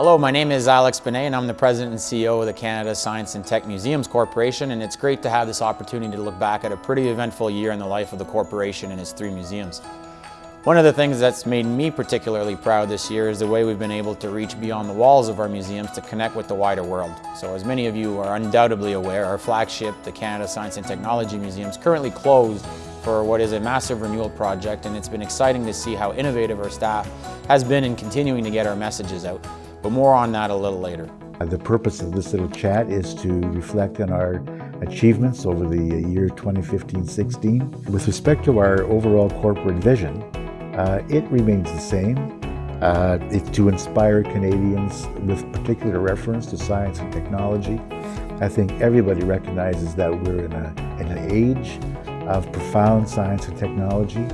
Hello, my name is Alex Benay and I'm the President and CEO of the Canada Science and Tech Museums Corporation and it's great to have this opportunity to look back at a pretty eventful year in the life of the corporation and its three museums. One of the things that's made me particularly proud this year is the way we've been able to reach beyond the walls of our museums to connect with the wider world. So as many of you are undoubtedly aware, our flagship, the Canada Science and Technology Museum, is currently closed for what is a massive renewal project and it's been exciting to see how innovative our staff has been in continuing to get our messages out but more on that a little later. The purpose of this little chat is to reflect on our achievements over the year 2015-16. With respect to our overall corporate vision, uh, it remains the same. Uh, it's to inspire Canadians with particular reference to science and technology. I think everybody recognizes that we're in, a, in an age of profound science and technology.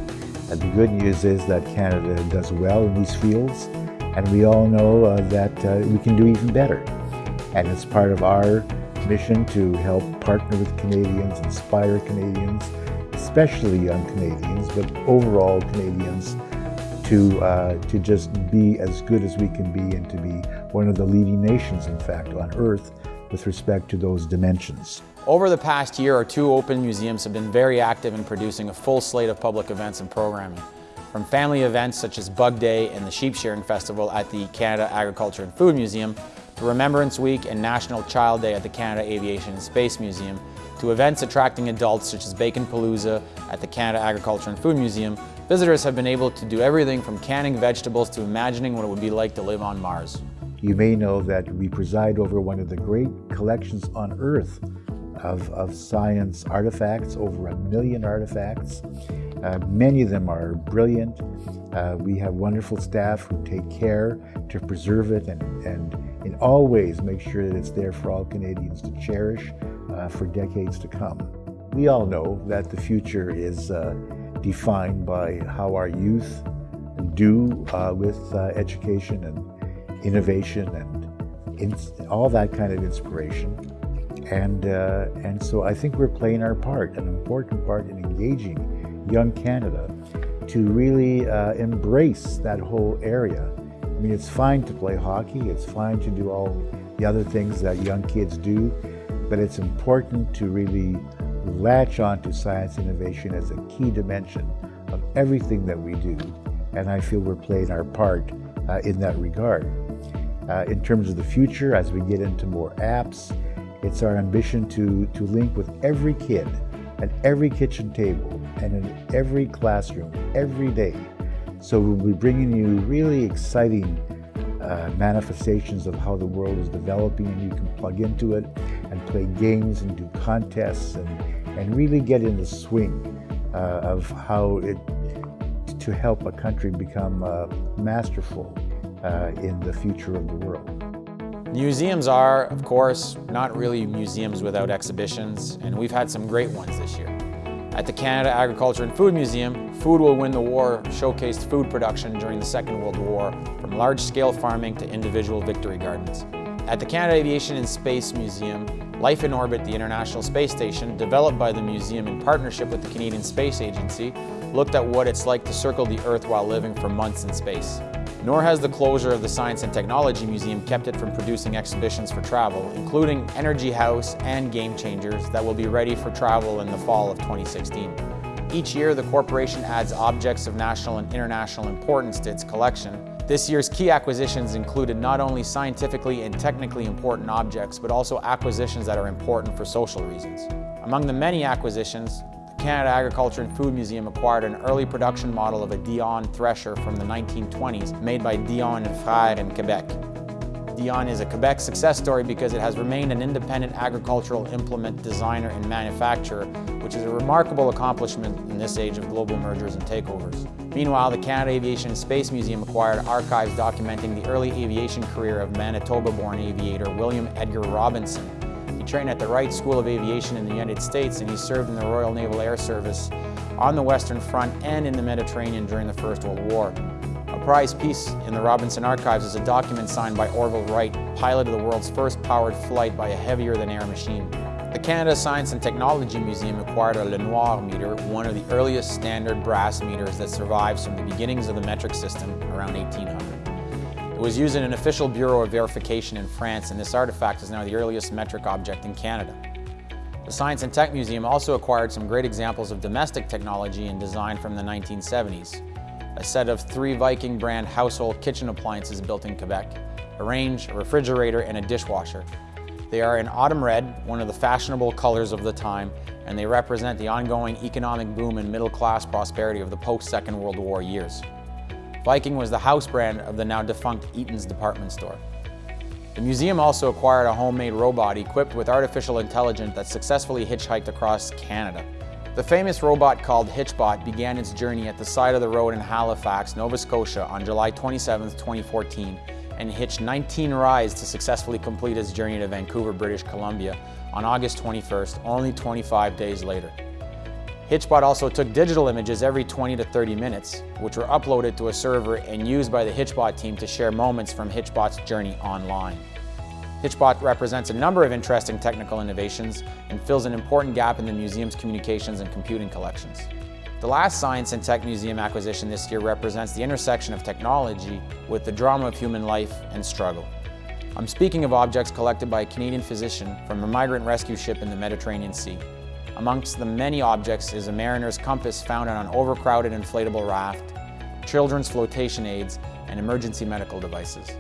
And the good news is that Canada does well in these fields. And we all know uh, that uh, we can do even better. And it's part of our mission to help partner with Canadians, inspire Canadians, especially young Canadians, but overall Canadians, to, uh, to just be as good as we can be and to be one of the leading nations, in fact, on Earth with respect to those dimensions. Over the past year, our two open museums have been very active in producing a full slate of public events and programming. From family events such as Bug Day and the Sheep Shearing Festival at the Canada Agriculture and Food Museum, to Remembrance Week and National Child Day at the Canada Aviation and Space Museum, to events attracting adults such as Bacon Palooza at the Canada Agriculture and Food Museum, visitors have been able to do everything from canning vegetables to imagining what it would be like to live on Mars. You may know that we preside over one of the great collections on Earth of, of science artifacts, over a million artifacts. Uh, many of them are brilliant. Uh, we have wonderful staff who take care to preserve it and, and in all ways make sure that it's there for all Canadians to cherish uh, for decades to come. We all know that the future is uh, defined by how our youth do uh, with uh, education and innovation and all that kind of inspiration. And, and so I think we're playing our part, an important part in engaging young Canada to really uh, embrace that whole area. I mean, it's fine to play hockey, it's fine to do all the other things that young kids do, but it's important to really latch on to science innovation as a key dimension of everything that we do. And I feel we're playing our part uh, in that regard. Uh, in terms of the future, as we get into more apps, it's our ambition to, to link with every kid at every kitchen table and in every classroom every day. So we'll be bringing you really exciting uh, manifestations of how the world is developing and you can plug into it and play games and do contests and, and really get in the swing uh, of how it to help a country become uh, masterful uh, in the future of the world. Museums are, of course, not really museums without exhibitions, and we've had some great ones this year. At the Canada Agriculture and Food Museum, Food Will Win the War showcased food production during the Second World War, from large-scale farming to individual victory gardens. At the Canada Aviation and Space Museum, Life in Orbit, the International Space Station, developed by the museum in partnership with the Canadian Space Agency, looked at what it's like to circle the Earth while living for months in space. Nor has the closure of the Science and Technology Museum kept it from producing exhibitions for travel, including Energy House and Game Changers that will be ready for travel in the fall of 2016. Each year, the corporation adds objects of national and international importance to its collection. This year's key acquisitions included not only scientifically and technically important objects, but also acquisitions that are important for social reasons. Among the many acquisitions, Canada Agriculture and Food Museum acquired an early production model of a Dion thresher from the 1920s made by Dion and Frère in Quebec. Dion is a Quebec success story because it has remained an independent agricultural implement designer and manufacturer, which is a remarkable accomplishment in this age of global mergers and takeovers. Meanwhile, the Canada Aviation and Space Museum acquired archives documenting the early aviation career of Manitoba-born aviator William Edgar Robinson, trained at the Wright School of Aviation in the United States and he served in the Royal Naval Air Service on the Western Front and in the Mediterranean during the First World War. A prized piece in the Robinson Archives is a document signed by Orville Wright, pilot of the world's first powered flight by a heavier-than-air machine. The Canada Science and Technology Museum acquired a Lenoir meter, one of the earliest standard brass meters that survives from the beginnings of the metric system around 1800. It was used in an official bureau of verification in France, and this artifact is now the earliest metric object in Canada. The Science and Tech Museum also acquired some great examples of domestic technology and design from the 1970s. A set of three Viking brand household kitchen appliances built in Quebec, a range, a refrigerator, and a dishwasher. They are in autumn red, one of the fashionable colors of the time, and they represent the ongoing economic boom and middle-class prosperity of the post-Second World War years. Viking was the house brand of the now defunct Eaton's department store. The museum also acquired a homemade robot equipped with artificial intelligence that successfully hitchhiked across Canada. The famous robot called Hitchbot began its journey at the side of the road in Halifax, Nova Scotia on July 27, 2014 and hitched 19 rides to successfully complete its journey to Vancouver, British Columbia on August 21st, only 25 days later. Hitchbot also took digital images every 20 to 30 minutes, which were uploaded to a server and used by the Hitchbot team to share moments from Hitchbot's journey online. Hitchbot represents a number of interesting technical innovations and fills an important gap in the museum's communications and computing collections. The last Science and Tech Museum acquisition this year represents the intersection of technology with the drama of human life and struggle. I'm speaking of objects collected by a Canadian physician from a migrant rescue ship in the Mediterranean Sea. Amongst the many objects is a mariner's compass found on an overcrowded inflatable raft, children's flotation aids, and emergency medical devices.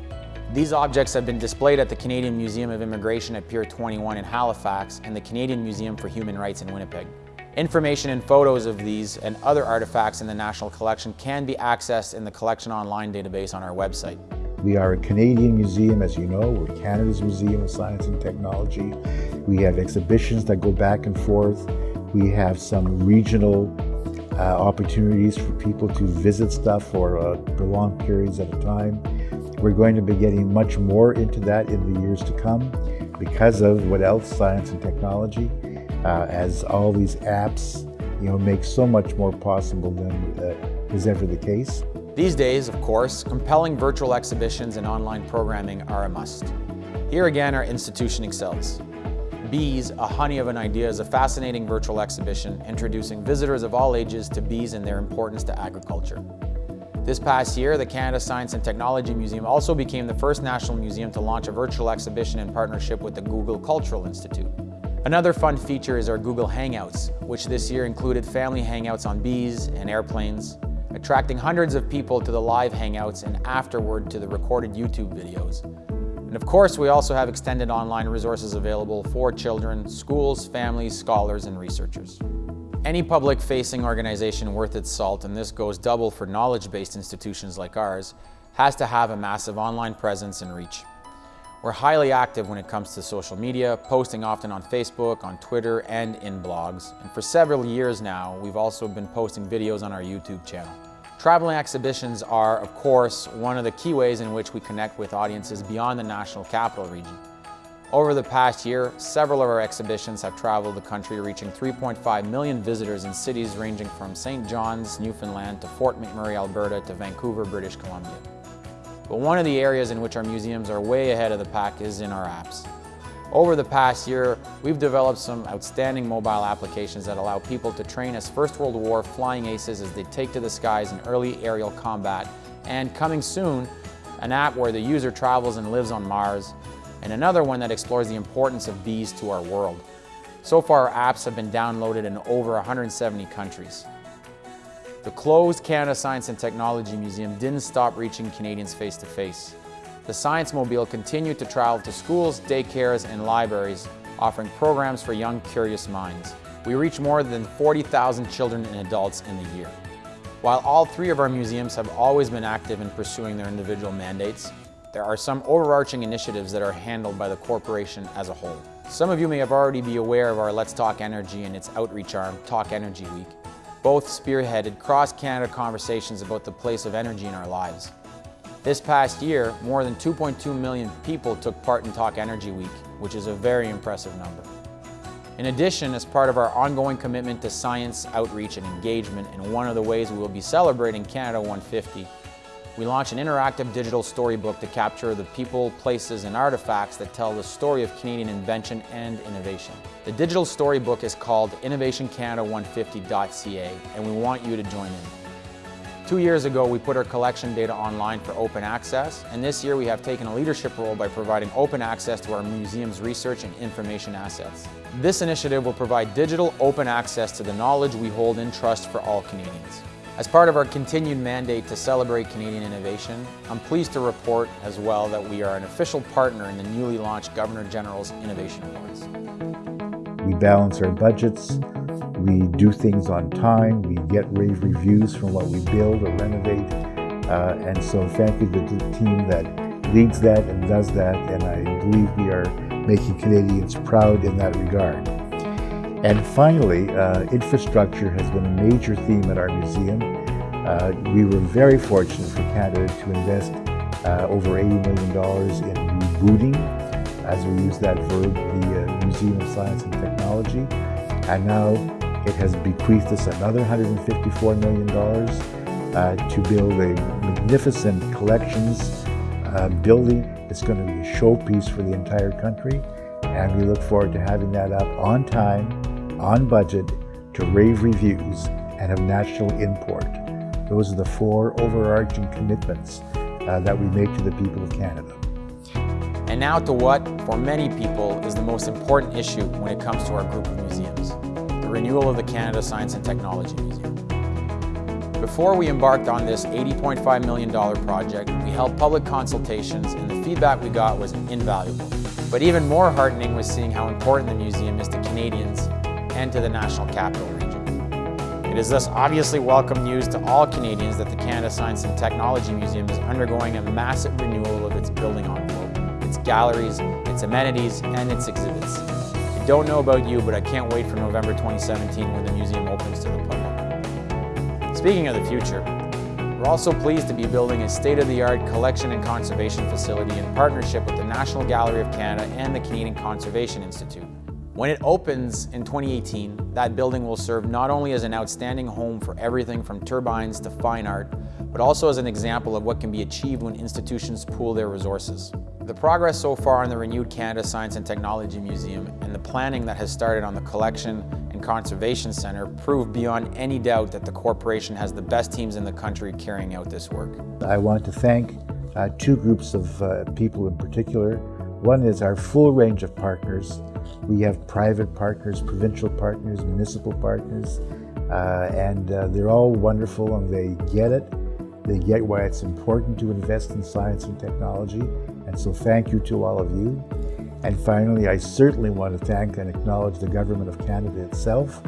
These objects have been displayed at the Canadian Museum of Immigration at Pier 21 in Halifax and the Canadian Museum for Human Rights in Winnipeg. Information and photos of these and other artifacts in the National Collection can be accessed in the Collection Online database on our website. We are a Canadian museum, as you know. We're Canada's Museum of Science and Technology. We have exhibitions that go back and forth. We have some regional uh, opportunities for people to visit stuff for uh, prolonged periods at a time. We're going to be getting much more into that in the years to come because of what else? Science and technology uh, as all these apps you know, make so much more possible than uh, is ever the case. These days, of course, compelling virtual exhibitions and online programming are a must. Here again, our institution excels. Bees, A Honey of an Idea is a fascinating virtual exhibition introducing visitors of all ages to bees and their importance to agriculture. This past year, the Canada Science and Technology Museum also became the first national museum to launch a virtual exhibition in partnership with the Google Cultural Institute. Another fun feature is our Google Hangouts, which this year included family hangouts on bees and airplanes, attracting hundreds of people to the live hangouts and afterward to the recorded YouTube videos. And of course, we also have extended online resources available for children, schools, families, scholars, and researchers. Any public-facing organization worth its salt, and this goes double for knowledge-based institutions like ours, has to have a massive online presence and reach. We're highly active when it comes to social media, posting often on Facebook, on Twitter, and in blogs. And for several years now, we've also been posting videos on our YouTube channel. Traveling exhibitions are, of course, one of the key ways in which we connect with audiences beyond the National Capital Region. Over the past year, several of our exhibitions have traveled the country reaching 3.5 million visitors in cities ranging from St. John's, Newfoundland to Fort McMurray, Alberta to Vancouver, British Columbia. But one of the areas in which our museums are way ahead of the pack is in our apps. Over the past year, we've developed some outstanding mobile applications that allow people to train as First World War flying aces as they take to the skies in early aerial combat, and coming soon, an app where the user travels and lives on Mars, and another one that explores the importance of bees to our world. So far, our apps have been downloaded in over 170 countries. The closed Canada Science and Technology Museum didn't stop reaching Canadians face to face. The Science Mobile continued to travel to schools, daycares, and libraries, offering programs for young, curious minds. We reach more than 40,000 children and adults in the year. While all three of our museums have always been active in pursuing their individual mandates, there are some overarching initiatives that are handled by the corporation as a whole. Some of you may have already be aware of our Let's Talk Energy and its outreach arm, Talk Energy Week, both spearheaded cross-Canada conversations about the place of energy in our lives. This past year, more than 2.2 million people took part in Talk Energy Week, which is a very impressive number. In addition, as part of our ongoing commitment to science, outreach, and engagement, and one of the ways we will be celebrating Canada 150, we launched an interactive digital storybook to capture the people, places, and artifacts that tell the story of Canadian invention and innovation. The digital storybook is called innovationcanada150.ca, and we want you to join in. Two years ago, we put our collection data online for open access, and this year we have taken a leadership role by providing open access to our museum's research and information assets. This initiative will provide digital open access to the knowledge we hold in trust for all Canadians. As part of our continued mandate to celebrate Canadian innovation, I'm pleased to report as well that we are an official partner in the newly launched Governor General's Innovation Awards. We balance our budgets, we do things on time, we get rave reviews from what we build or renovate, uh, and so thank you to the team that leads that and does that, and I believe we are making Canadians proud in that regard. And finally, uh, infrastructure has been a major theme at our museum. Uh, we were very fortunate for Canada to invest uh, over $80 million in rebooting, as we use that verb, the uh, Museum of Science and Technology. And now it has bequeathed us another $154 million uh, to build a magnificent collections uh, building. It's going to be a showpiece for the entire country. And we look forward to having that up on time on budget, to rave reviews, and of national import. Those are the four overarching commitments uh, that we make to the people of Canada. And now to what, for many people, is the most important issue when it comes to our group of museums, the renewal of the Canada Science and Technology Museum. Before we embarked on this $80.5 million project, we held public consultations and the feedback we got was invaluable. But even more heartening was seeing how important the museum is to Canadians and to the National Capital Region. It is thus obviously welcome news to all Canadians that the Canada Science and Technology Museum is undergoing a massive renewal of its building envelope, its galleries, its amenities, and its exhibits. I don't know about you, but I can't wait for November 2017 when the museum opens to the public. Speaking of the future, we're also pleased to be building a state-of-the-art collection and conservation facility in partnership with the National Gallery of Canada and the Canadian Conservation Institute. When it opens in 2018, that building will serve not only as an outstanding home for everything from turbines to fine art, but also as an example of what can be achieved when institutions pool their resources. The progress so far in the renewed Canada Science and Technology Museum and the planning that has started on the Collection and Conservation Centre prove beyond any doubt that the corporation has the best teams in the country carrying out this work. I want to thank uh, two groups of uh, people in particular. One is our full range of partners we have private partners, provincial partners, municipal partners, uh, and uh, they're all wonderful and they get it. They get why it's important to invest in science and technology. And so thank you to all of you. And finally, I certainly want to thank and acknowledge the Government of Canada itself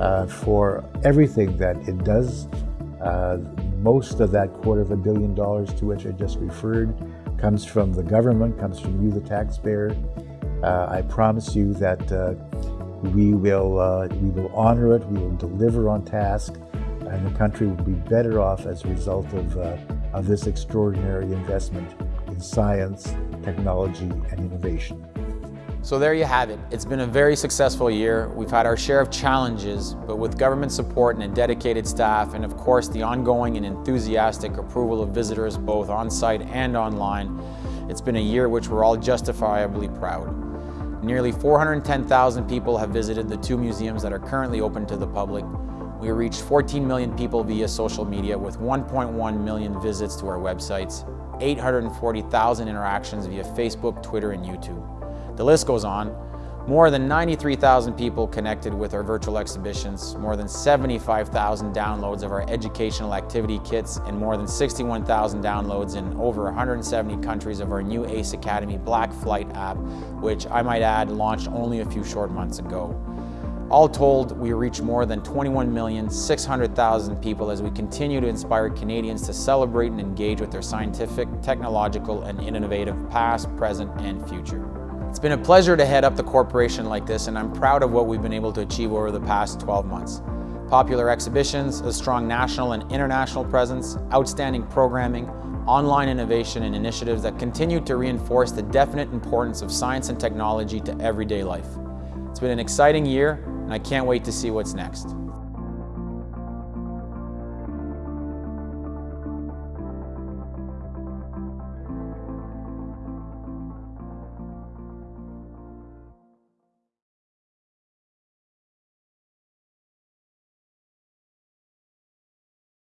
uh, for everything that it does. Uh, most of that quarter of a billion dollars to which I just referred comes from the government, comes from you, the taxpayer, I promise you that uh, we will uh, we will honor it. We will deliver on task, and the country will be better off as a result of of this extraordinary investment in science, technology, and innovation. So there you have it. It's been a very successful year. We've had our share of challenges, but with government support and a dedicated staff, and of course the ongoing and enthusiastic approval of visitors both on-site and online, it's been a year which we're all justifiably proud. Nearly 410,000 people have visited the two museums that are currently open to the public. We reached 14 million people via social media with 1.1 million visits to our websites, 840,000 interactions via Facebook, Twitter, and YouTube. The list goes on, more than 93,000 people connected with our virtual exhibitions, more than 75,000 downloads of our educational activity kits, and more than 61,000 downloads in over 170 countries of our new ACE Academy Black Flight app, which I might add launched only a few short months ago. All told, we reach more than 21,600,000 people as we continue to inspire Canadians to celebrate and engage with their scientific, technological, and innovative past, present, and future. It's been a pleasure to head up the corporation like this and I'm proud of what we've been able to achieve over the past 12 months. Popular exhibitions, a strong national and international presence, outstanding programming, online innovation and initiatives that continue to reinforce the definite importance of science and technology to everyday life. It's been an exciting year and I can't wait to see what's next.